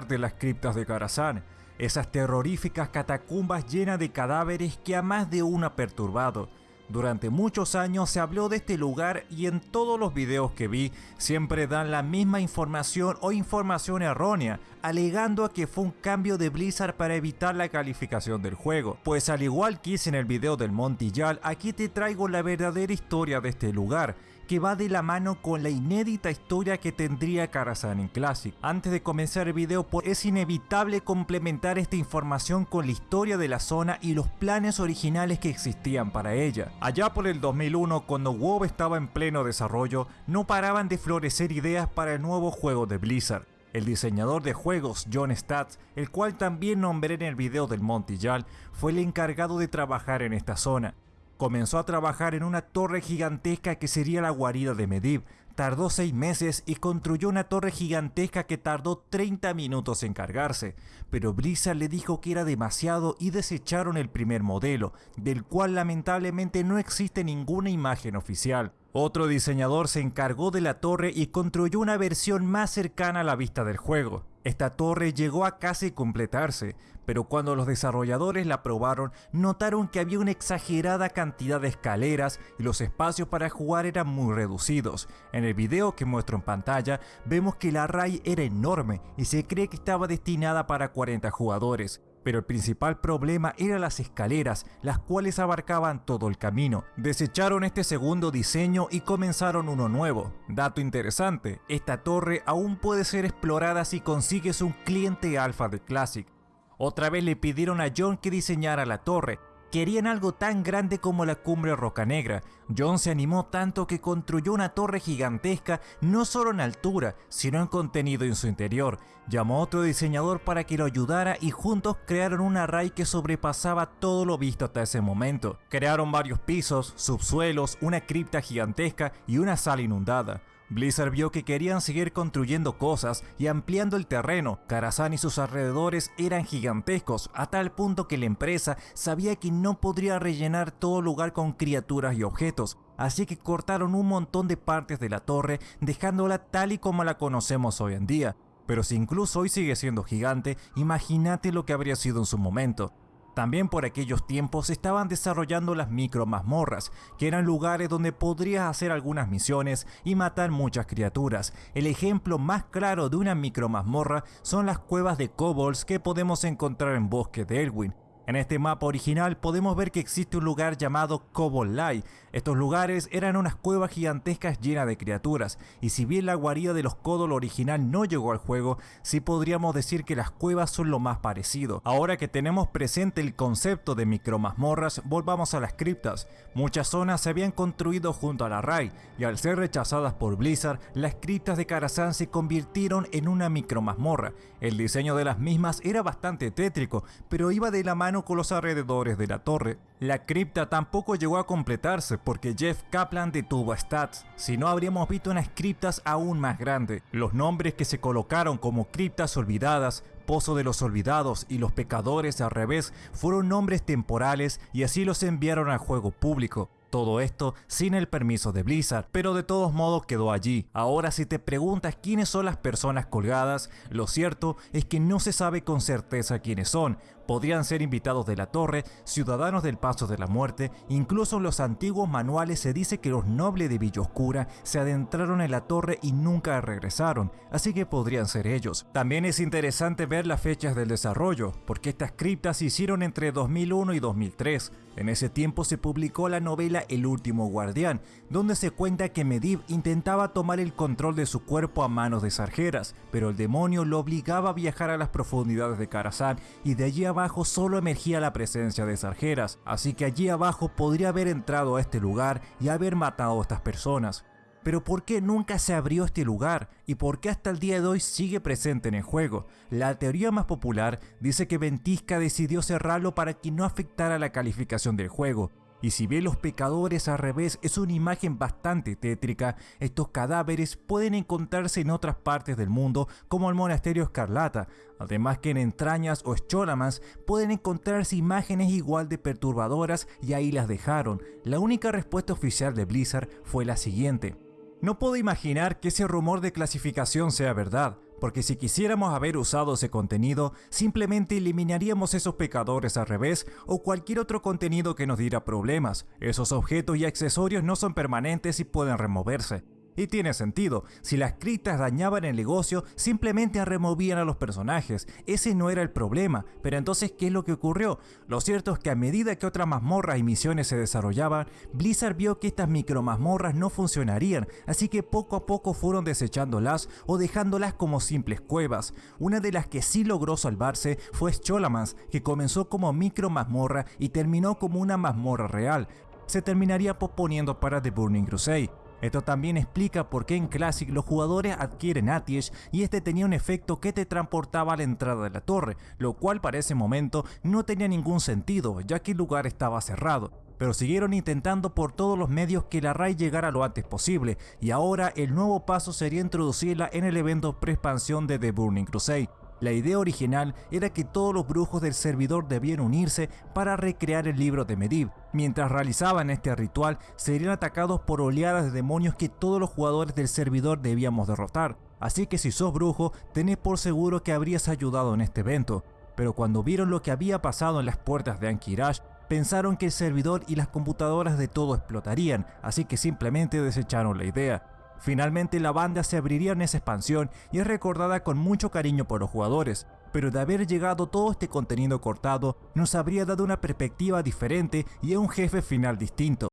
de las criptas de Karazhan, esas terroríficas catacumbas llenas de cadáveres que a más de uno ha perturbado. Durante muchos años se habló de este lugar y en todos los videos que vi siempre dan la misma información o información errónea, alegando a que fue un cambio de Blizzard para evitar la calificación del juego. Pues al igual que hice en el video del Montillal, aquí te traigo la verdadera historia de este lugar, que va de la mano con la inédita historia que tendría Karazhan en Classic. Antes de comenzar el video, es inevitable complementar esta información con la historia de la zona y los planes originales que existían para ella. Allá por el 2001, cuando WoW estaba en pleno desarrollo, no paraban de florecer ideas para el nuevo juego de Blizzard. El diseñador de juegos John Statz, el cual también nombré en el video del Montillal, fue el encargado de trabajar en esta zona. Comenzó a trabajar en una torre gigantesca que sería la guarida de Medivh. Tardó 6 meses y construyó una torre gigantesca que tardó 30 minutos en cargarse, pero Blizzard le dijo que era demasiado y desecharon el primer modelo, del cual lamentablemente no existe ninguna imagen oficial. Otro diseñador se encargó de la torre y construyó una versión más cercana a la vista del juego. Esta torre llegó a casi completarse, pero cuando los desarrolladores la probaron notaron que había una exagerada cantidad de escaleras y los espacios para jugar eran muy reducidos. En el video que muestro en pantalla vemos que la array era enorme y se cree que estaba destinada para 40 jugadores. Pero el principal problema eran las escaleras, las cuales abarcaban todo el camino. Desecharon este segundo diseño y comenzaron uno nuevo. Dato interesante, esta torre aún puede ser explorada si consigues un cliente alfa de Classic. Otra vez le pidieron a John que diseñara la torre, Querían algo tan grande como la cumbre Roca Negra. John se animó tanto que construyó una torre gigantesca no solo en altura, sino en contenido en su interior. Llamó a otro diseñador para que lo ayudara y juntos crearon un array que sobrepasaba todo lo visto hasta ese momento. Crearon varios pisos, subsuelos, una cripta gigantesca y una sala inundada. Blizzard vio que querían seguir construyendo cosas y ampliando el terreno. Karazhan y sus alrededores eran gigantescos, a tal punto que la empresa sabía que no podría rellenar todo lugar con criaturas y objetos, así que cortaron un montón de partes de la torre, dejándola tal y como la conocemos hoy en día. Pero si incluso hoy sigue siendo gigante, imagínate lo que habría sido en su momento. También por aquellos tiempos se estaban desarrollando las micro mazmorras, que eran lugares donde podrías hacer algunas misiones y matar muchas criaturas. El ejemplo más claro de una micro mazmorra son las cuevas de kobolds que podemos encontrar en Bosque de Elwyn, en este mapa original podemos ver que existe un lugar llamado Kobolai. Estos lugares eran unas cuevas gigantescas llenas de criaturas, y si bien la guarida de los Kodol original no llegó al juego, sí podríamos decir que las cuevas son lo más parecido. Ahora que tenemos presente el concepto de micromazmorras, volvamos a las criptas. Muchas zonas se habían construido junto a la RAI, y al ser rechazadas por Blizzard, las criptas de Karazhan se convirtieron en una micromazmorra. El diseño de las mismas era bastante tétrico, pero iba de la mano con los alrededores de la torre. La cripta tampoco llegó a completarse porque Jeff Kaplan detuvo a Stats, si no habríamos visto unas criptas aún más grandes. Los nombres que se colocaron como criptas olvidadas Pozo de los Olvidados y Los Pecadores al revés fueron nombres temporales y así los enviaron al juego público. Todo esto sin el permiso de Blizzard, pero de todos modos quedó allí. Ahora si te preguntas quiénes son las personas colgadas, lo cierto es que no se sabe con certeza quiénes son. Podrían ser invitados de la torre, ciudadanos del Paso de la Muerte, incluso en los antiguos manuales se dice que los nobles de Villa Oscura se adentraron en la torre y nunca regresaron, así que podrían ser ellos. También es interesante ver las fechas del desarrollo, porque estas criptas se hicieron entre 2001 y 2003. En ese tiempo se publicó la novela El último guardián, donde se cuenta que Medivh intentaba tomar el control de su cuerpo a manos de Sargeras, pero el demonio lo obligaba a viajar a las profundidades de Karazhan y de allí abajo solo emergía la presencia de Sargeras, así que allí abajo podría haber entrado a este lugar y haber matado a estas personas. Pero ¿por qué nunca se abrió este lugar? ¿Y por qué hasta el día de hoy sigue presente en el juego? La teoría más popular dice que Ventisca decidió cerrarlo para que no afectara la calificación del juego, y si bien los pecadores al revés es una imagen bastante tétrica, estos cadáveres pueden encontrarse en otras partes del mundo como el monasterio Escarlata, además que en entrañas o Scholamas pueden encontrarse imágenes igual de perturbadoras y ahí las dejaron. La única respuesta oficial de Blizzard fue la siguiente. No puedo imaginar que ese rumor de clasificación sea verdad, porque si quisiéramos haber usado ese contenido, simplemente eliminaríamos esos pecadores al revés o cualquier otro contenido que nos diera problemas. Esos objetos y accesorios no son permanentes y pueden removerse. Y tiene sentido, si las criptas dañaban el negocio, simplemente removían a los personajes, ese no era el problema, pero entonces ¿qué es lo que ocurrió? Lo cierto es que a medida que otras mazmorras y misiones se desarrollaban, Blizzard vio que estas micro mazmorras no funcionarían, así que poco a poco fueron desechándolas o dejándolas como simples cuevas. Una de las que sí logró salvarse fue Cholamans, que comenzó como micro mazmorra y terminó como una mazmorra real. Se terminaría posponiendo para The Burning Crusade. Esto también explica por qué en Classic los jugadores adquieren Atish y este tenía un efecto que te transportaba a la entrada de la torre, lo cual para ese momento no tenía ningún sentido ya que el lugar estaba cerrado. Pero siguieron intentando por todos los medios que la raid llegara lo antes posible y ahora el nuevo paso sería introducirla en el evento pre-expansión de The Burning Crusade. La idea original era que todos los brujos del servidor debían unirse para recrear el libro de Medivh. Mientras realizaban este ritual, serían atacados por oleadas de demonios que todos los jugadores del servidor debíamos derrotar. Así que si sos brujo, tenés por seguro que habrías ayudado en este evento. Pero cuando vieron lo que había pasado en las puertas de Ankirash, pensaron que el servidor y las computadoras de todo explotarían, así que simplemente desecharon la idea. Finalmente la banda se abriría en esa expansión y es recordada con mucho cariño por los jugadores, pero de haber llegado todo este contenido cortado nos habría dado una perspectiva diferente y un jefe final distinto.